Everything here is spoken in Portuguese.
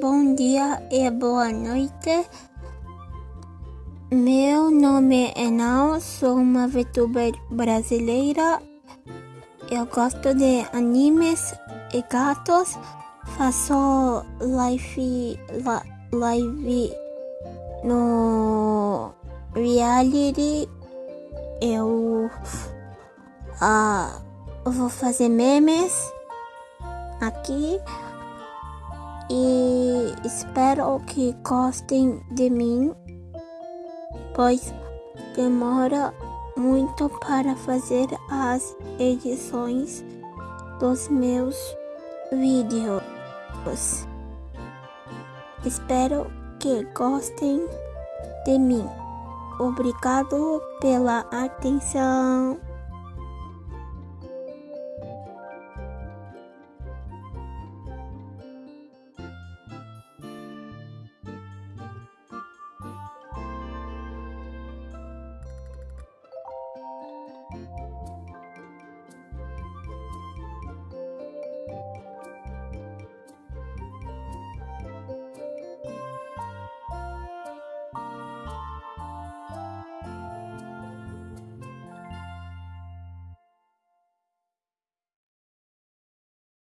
bom dia e boa noite. Meu nome é Nau, sou uma VTuber brasileira. Eu gosto de animes e gatos. Faço live, live no reality. Eu uh, vou fazer memes aqui e espero que gostem de mim, pois demora muito para fazer as edições dos meus vídeos. Espero que gostem de mim. Obrigado pela atenção.